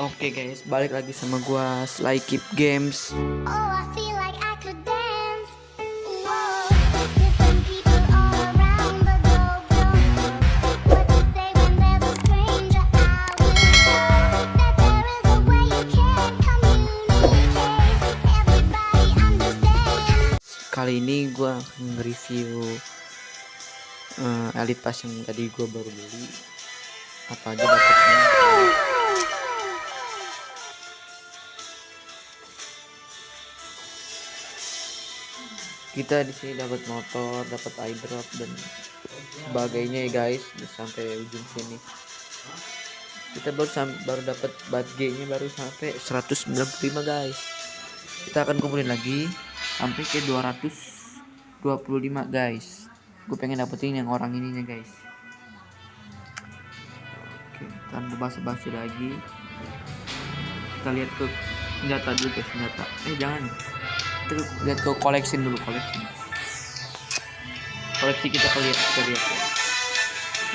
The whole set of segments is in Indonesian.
Oke guys, balik lagi sama gua Sly Keep Games. Oh, I feel like I could dance. Whoa. Kali ini gua akan nge-review eh, Elite Pass yang tadi gua baru beli. Apa aja dapatnya? Kita di sini dapat motor, dapat eyedrop dan sebagainya ya guys, sampai ujung sini. Kita baru baru dapat badge-nya baru sampai 195 guys. Kita akan kumpulin lagi sampai ke 225 guys. Gue pengen dapetin yang orang ininya guys. Oke, tanpa basa-basi lagi. Kita lihat ke senjata dulu guys, senjata. Eh jangan. Kita lihat ke koleksi dulu koleksi. Koleksi kita lihat kita lihat. guys.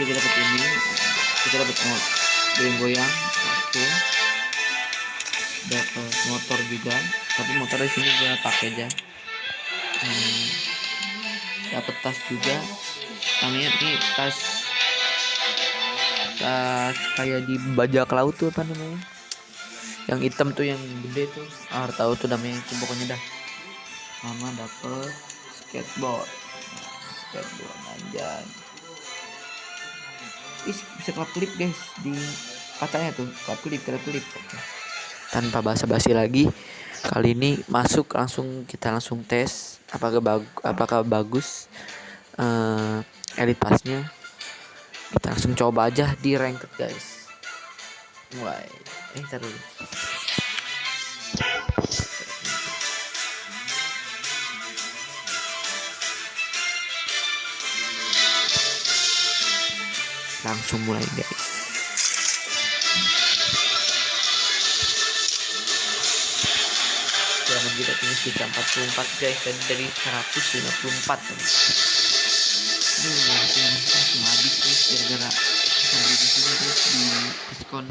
Kita dapat ini. Kita dapat mod goyang-goyang. Oke. Dapat motor juga. Tapi motor di sini gue pakai aja. Hmm, dapat tas juga. Namanya nih tas tas kayak di bajak laut tuh apa namanya? Yang hitam tuh yang gede tuh. Ah, tahu tuh namanya itu pokoknya dah. Sama dapet skateboard. Skateboard anjay. Ih, bisa klap klip guys di katanya tuh klap klip klap klip. Tanpa basa-basi lagi, kali ini masuk langsung kita langsung tes apakah bagus apakah bagus eh elite passnya kita langsung coba aja di ranked guys mulai eh ntar langsung mulai guys Jangan kita punya kita 44 guys dan dari 154 guys. Ini udah langsung habis guys gara-gara kita beli di sini guys di diskon.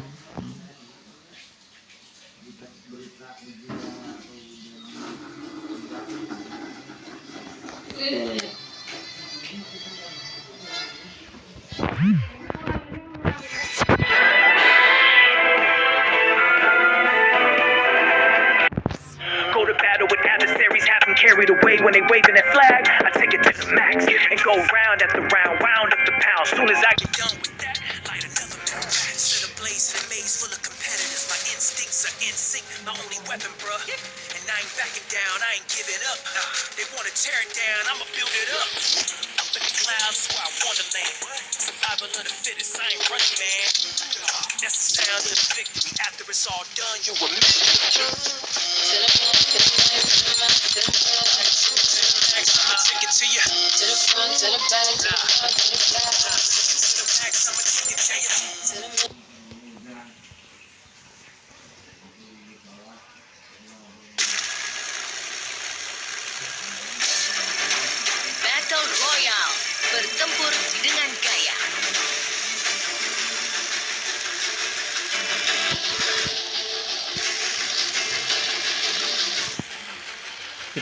Hmm. Set a maze full of competitors. My instincts are in sync, my only weapon, bruh. And I ain't backing down, I ain't giving up. They wanna tear it down, I'ma build it up. Up in the clouds, where I wanna land. Survival of the fittest, I ain't running, man. That's the sound of the victory. After it's all done, you. I'ma take it to. To the front, to the back, to the front, to the back,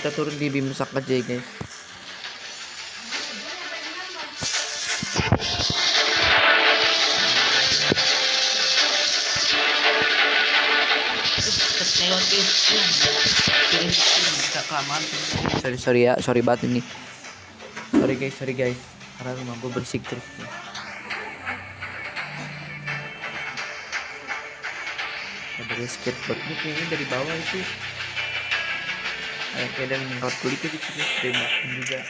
Kita turun di Bimsak aja ya guys. Sorry sorry ya, sorry banget ini. Sorry guys, sorry guys. Karena rumah gue berisik terus. Ada dari skateboard ini kayaknya dari bawah itu kayak kayak ada nyemprot kulit itu sih tembakan juga.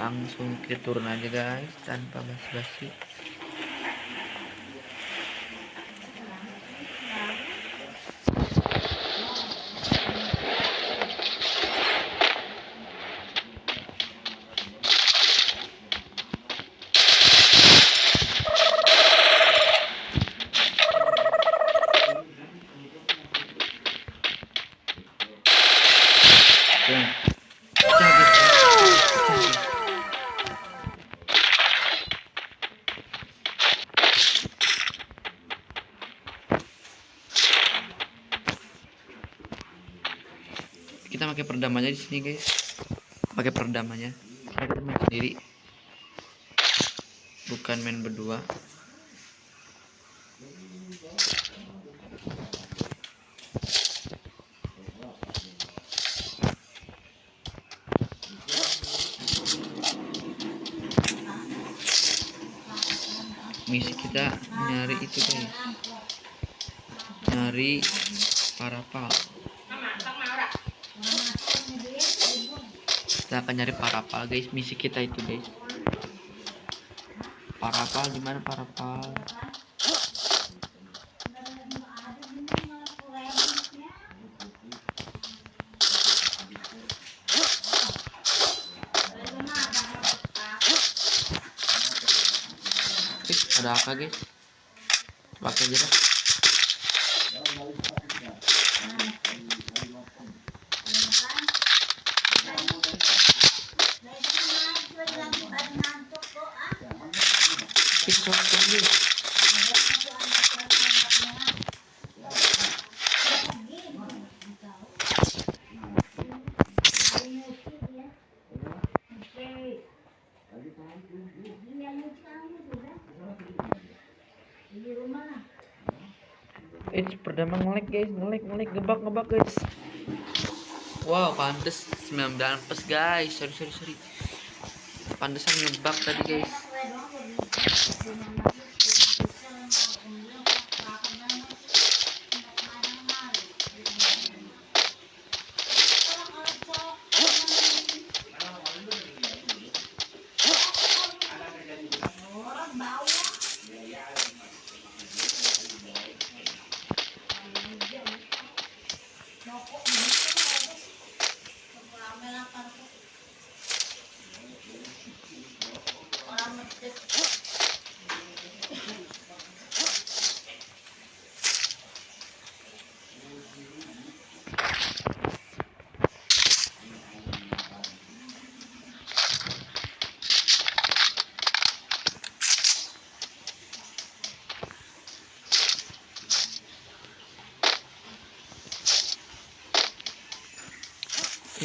Langsung kita turun aja guys tanpa basa-basi kita pakai peredam di sini guys. Pakai peredam aja kita main sendiri. Bukan main berdua. Misi kita nyari itu guys. Nyari parapal kita akan nyari parapal guys. Misi kita itu guys. Parapal gimana parapal? Ada apa guys? Pakai dah Eh, perdama ngelek guys, ngelek, ngelek, gebak, gebak guys. Wow, pantes 9 pas guys. Sorry, sorry, sorry. Pantesan ngebak tadi guys. Altyazı M.K.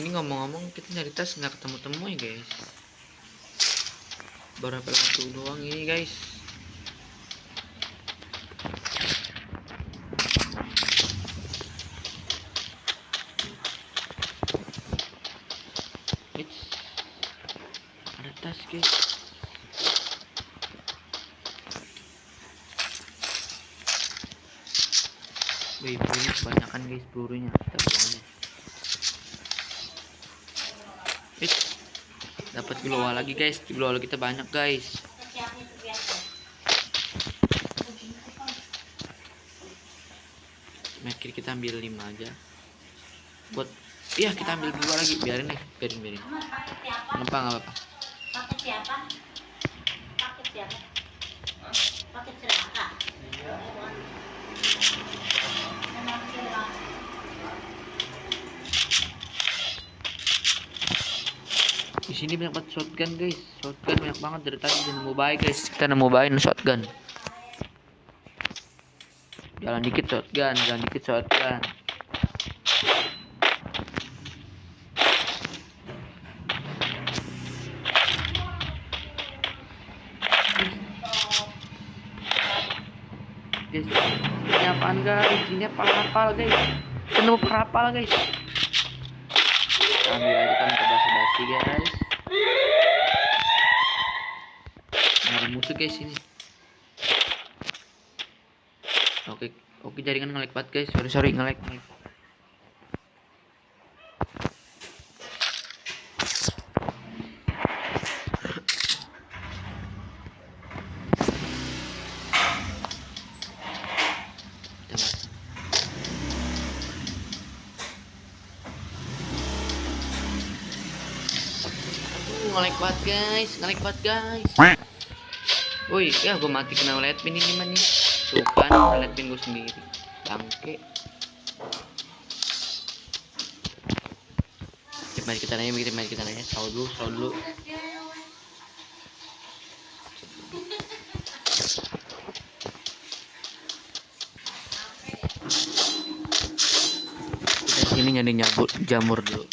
Ini ngomong-ngomong kita nyari tas nggak ketemu-temu ya guys. Apel satu doang ini guys. Eits. Ada tas guys. Wih, pelurunya kebanyakan guys pelurunya. Kita buang Dapat glow lagi guys. Glow kita banyak guys. Med kit kita ambil 5 aja. Buat Iya kita ambil dua lagi biarin deh biarin biarin kenapa nggak apa-apa sini banyak banget shotgun guys. Shotgun banyak banget dari tadi udah nemu bayi guys. Kita nemu bayi shotgun. Jalan dikit shotgun. Jalan dikit shotgun. Guys ini apaan guys? Ini parapal guys? Kita nemu parapal guys. Ambil aja kan ke basi guys ada musuh guys ini. Oke oke jaringan ngelek banget guys. Sorry sorry ngelek ngelek banget guys, ngelek banget guys. Woi, ya gue mati kena light pin ini mah nih. Tuh kan, light pin gue sendiri. Bangke. Kita mari kita nanya, kita mari kita nanya. Saw dulu, saw dulu. Kita ini nyari jamur jamur dulu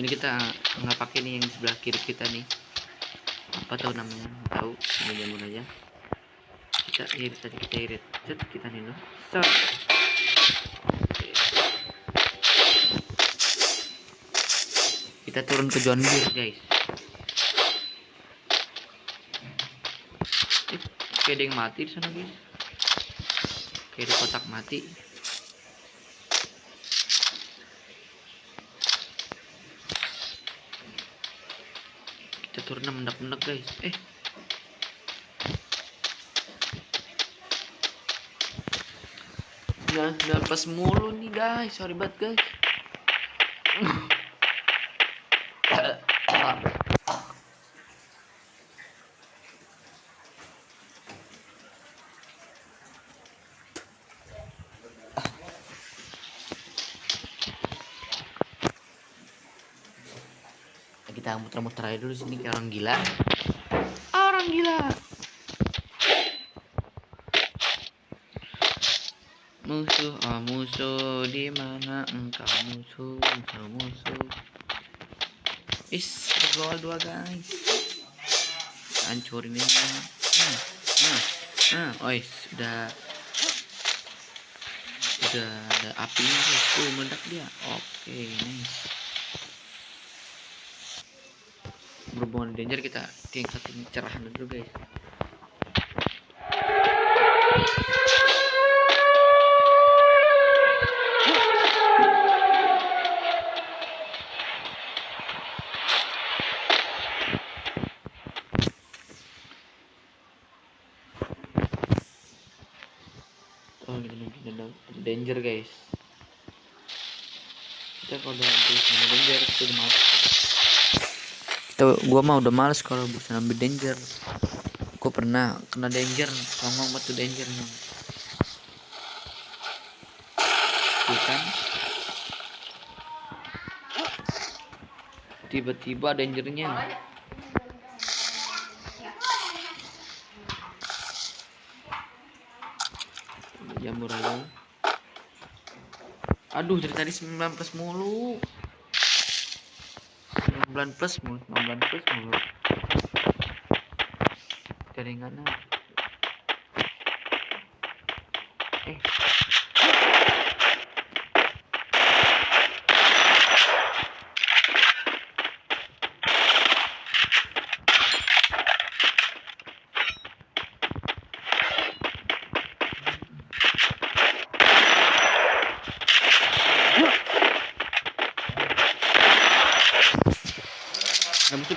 ini kita nggak pakai nih yang sebelah kiri kita nih. Apa tahu namanya? Tahu jamur aja kita irit tadi kita irit. Set kita dulu. Set Oke. kita turun ke John Deere guys. Eh, kayak ada yang mati di sana guys. Kayak di kotak mati turun mendak-mendak guys. Eh. Nggak, nggak pas mulu nih guys. Sorry banget guys kita muter-muter aja dulu sini kayak orang gila. Orang gila. Musuh ah musuh di mana engkau musuh musuh musuh? Is gol dua guys. Hancurin ini. Nah nah nah ois udah udah ada apinya guys. Tuh meledak dia. Oke nice berhubungan danger kita tingkatin cerahan dulu guys. Oh ada danger guys. Kita kalau udah habis danger kita mati kita gua mah udah males kalau bisa ambil danger. Gua pernah kena danger ngomong batu danger nih. Tuh kan? Tiba-tiba dangernya. Jamur aja. Aduh dari tadi 9 plus mulu 19 plus mulu 19 plus mulu jaringannya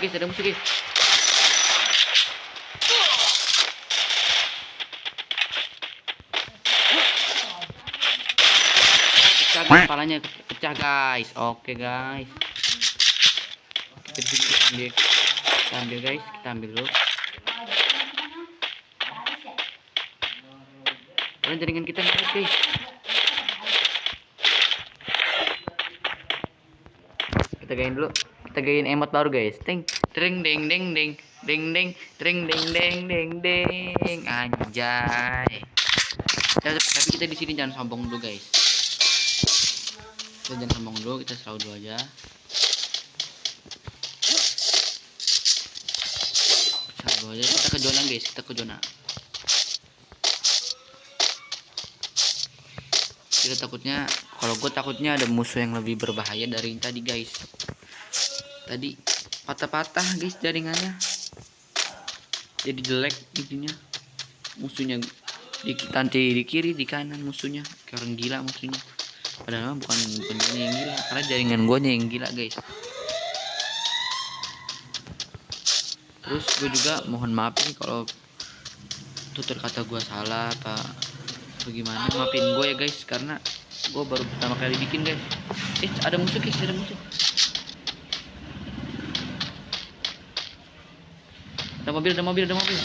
guys ada musuh guys. Pecah guys kepalanya pecah guys. Oke guys. Kita ambil. Kita ambil guys. Kita ambil dulu. Kalian jaringan kita nih guys. Kita gain dulu kita gain emot baru guys. Ting tring ding ding ding ding ding tring ding ding ding ding. Anjay. Tapi, tapi kita di sini jangan sombong dulu guys. Kita jangan sombong dulu kita selalu dulu aja. Selalu aja. Kita ke zona guys. Kita ke zona. Kita takutnya kalau gue takutnya ada musuh yang lebih berbahaya dari tadi guys tadi patah-patah guys jaringannya. Jadi jelek intinya musuhnya di nanti di kiri di kanan musuhnya. Orang gila musuhnya. Padahal bukan bukan yang gila. Karena jaringan gue yang gila guys. Terus gue juga mohon maaf nih kalau tutur kata gue salah apa bagaimana. Maafin gue ya guys karena gue baru pertama kali bikin guys. Eh ada musuh guys ada musuh mobil ada mobil ada mobil.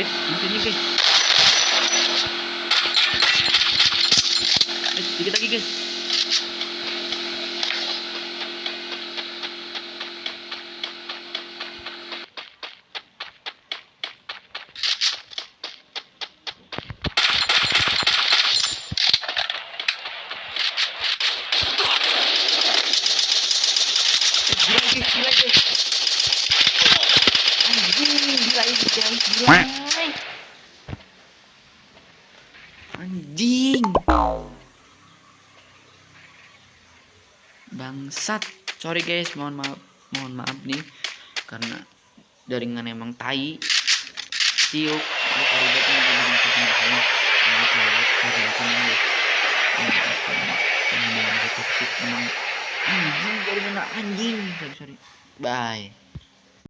Eh musuhnya guys. Eh sedikit lagi guys anjing. Bangsat. Sorry guys. Mohon maaf mohon maaf nih. Karena jaringan emang tai. Siuk anjing. Sorry sorry. Bye